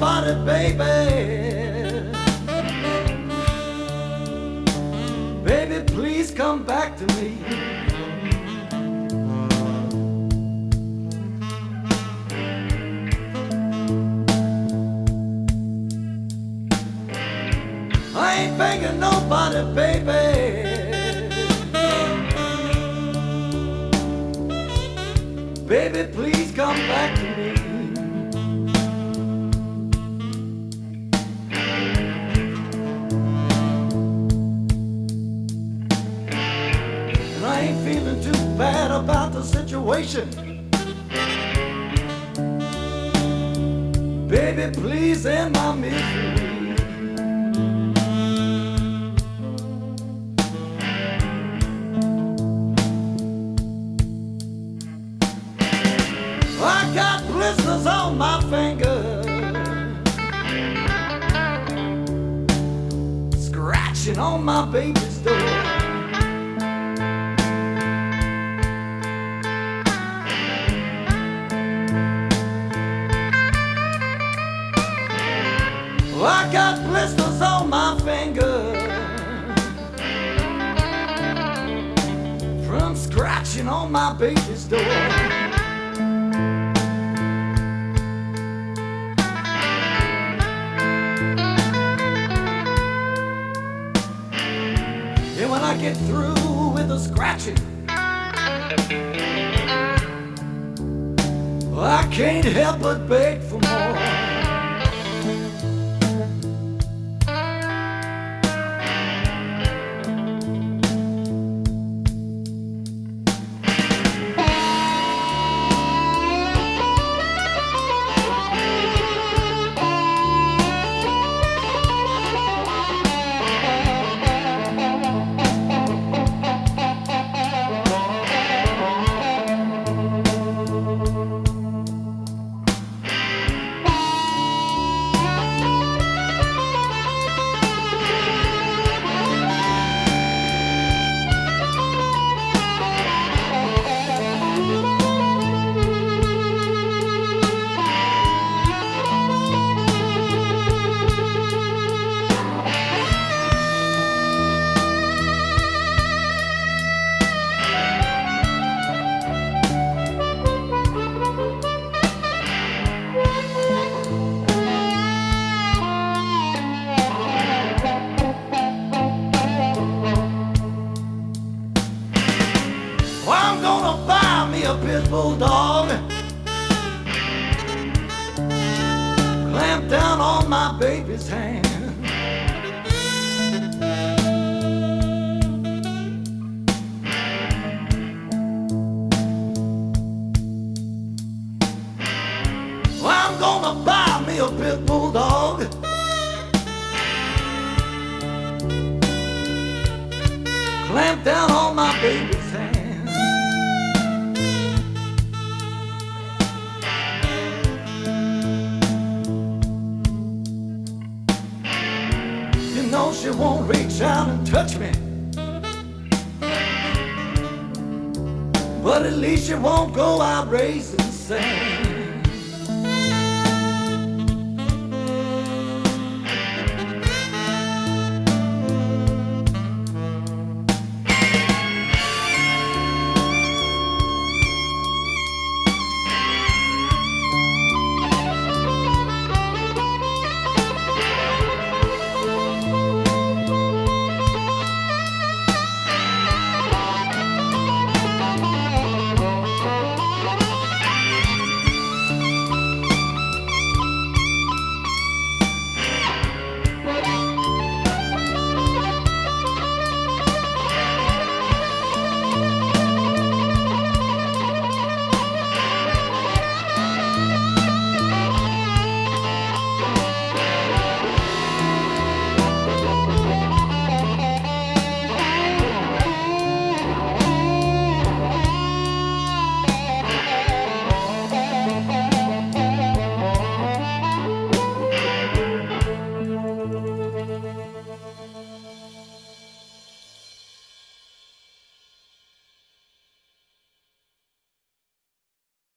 nobody, baby. Baby, please come back to me. I ain't begging nobody, baby. Baby, please come back Baby, please end my misery. I got blisters on my fingers, scratching on my baby's door. I got blisters on my fingers from scratching on my baby's door. And when I get through with the scratching, I can't help but beg for more. A pit bull dog. Clamp down on my baby's hand. I'm gonna buy me a pit bull dog. Clamp down on my baby's You won't reach out and touch me. But at least you won't go out raising sand.